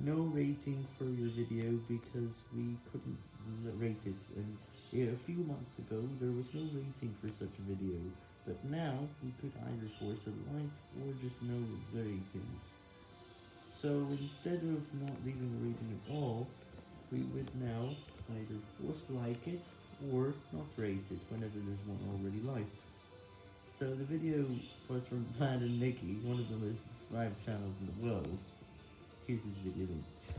no rating for your video because we couldn't rate it, and a few months ago there was no rating for such a video, but now we could either force a like or just no rating. So instead of not leaving a rating at all, we would now either force like it or not rate it whenever there's one already liked. So the video was from Vlad and Nikki, one of the most subscribed channels in the world. Here's his video links.